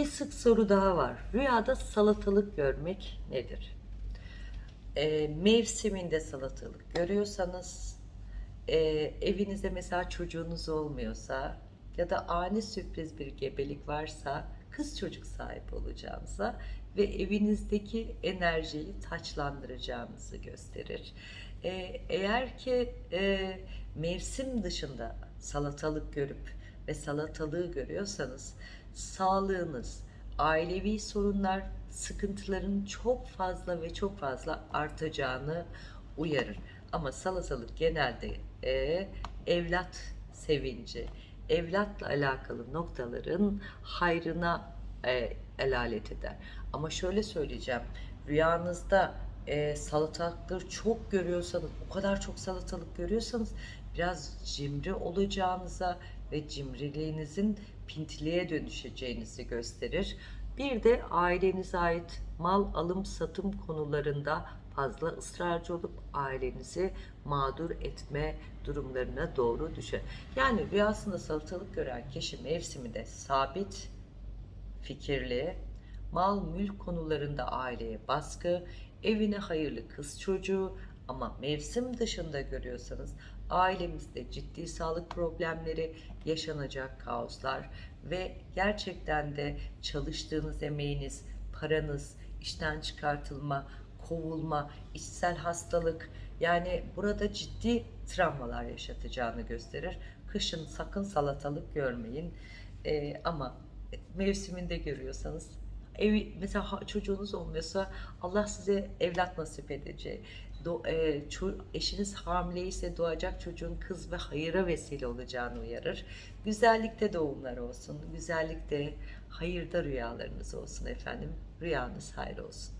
Bir sık soru daha var. Rüyada salatalık görmek nedir? Ee, mevsiminde salatalık görüyorsanız, e, evinizde mesela çocuğunuz olmuyorsa ya da ani sürpriz bir gebelik varsa kız çocuk sahibi olacağınıza ve evinizdeki enerjiyi taçlandıracağınızı gösterir. Ee, eğer ki e, mevsim dışında salatalık görüp ve salatalığı görüyorsanız sağlığınız, ailevi sorunlar, sıkıntıların çok fazla ve çok fazla artacağını uyarır. Ama salatalık genelde e, evlat sevinci, evlatla alakalı noktaların hayrına e, elalet eder. Ama şöyle söyleyeceğim, rüyanızda e, salatalıkları çok görüyorsanız, o kadar çok salatalık görüyorsanız biraz cimri olacağınıza ve cimriliğinizin pintiliğe dönüşeceğinizi gösterir. Bir de ailenize ait mal alım satım konularında fazla ısrarcı olup ailenizi mağdur etme durumlarına doğru düşer. Yani rüyasında salatalık gören kişi mevsiminde sabit fikirli, mal mülk konularında aileye baskı, evine hayırlı kız çocuğu ama mevsim dışında görüyorsanız ailemizde ciddi sağlık problemleri, yaşanacak kaoslar ve gerçekten de çalıştığınız emeğiniz, paranız, işten çıkartılma, kovulma, içsel hastalık yani burada ciddi travmalar yaşatacağını gösterir. Kışın sakın salatalık görmeyin. Ee, ama mevsiminde görüyorsanız evi mesela çocuğunuz olmuyorsa Allah size evlat nasip edecek. Do, e, ço- eşiniz hamileyse doğacak çocuğun kız ve hayıra vesile olacağını uyarır. Güzellikte doğumlar olsun. Güzellikte hayırda rüyalarınız olsun efendim. Rüyanız hayır olsun.